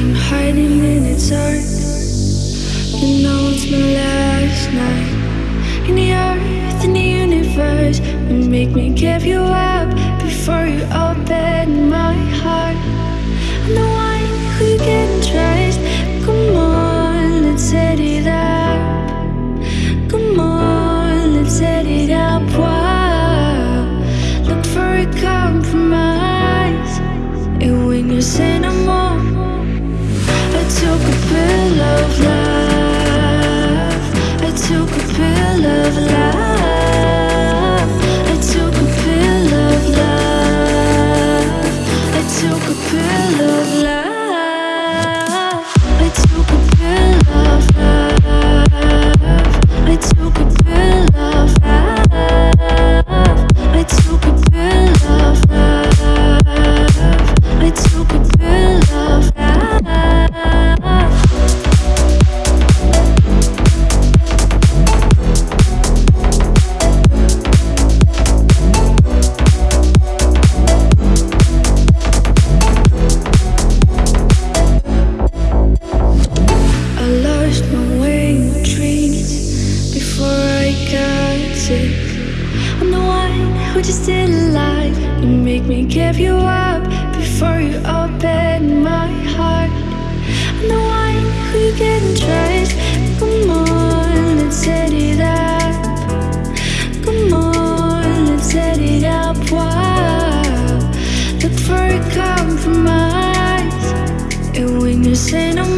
I'm hiding in the dark. You know it's my last night. In the earth, in the universe, you make me give you up before you open my heart. I'm the one who can trust. Come on, let's set it up. Come on, let's set it up. Wow. Look for a compromise. And when you say no who just didn't lie. You make me give you up before you open my heart. I'm the one who can trust. Come on, let's set it up. Come on, let's set it up. Wow. Look for a compromise. And when you say no